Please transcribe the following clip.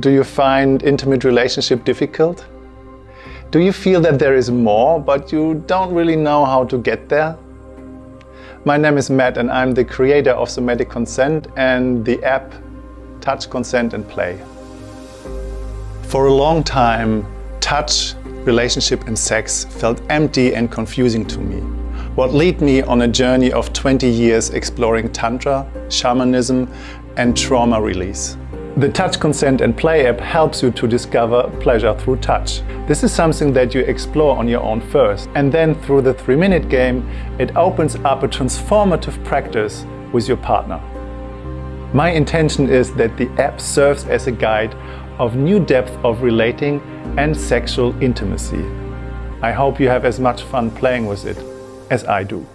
Do you find intimate relationship difficult? Do you feel that there is more, but you don't really know how to get there? My name is Matt and I'm the creator of Somatic Consent and the app Touch, Consent and Play. For a long time, touch, relationship and sex felt empty and confusing to me. What led me on a journey of 20 years exploring Tantra, shamanism and trauma release. The Touch, Consent and Play app helps you to discover pleasure through touch. This is something that you explore on your own first. And then through the 3-minute game, it opens up a transformative practice with your partner. My intention is that the app serves as a guide of new depth of relating and sexual intimacy. I hope you have as much fun playing with it as I do.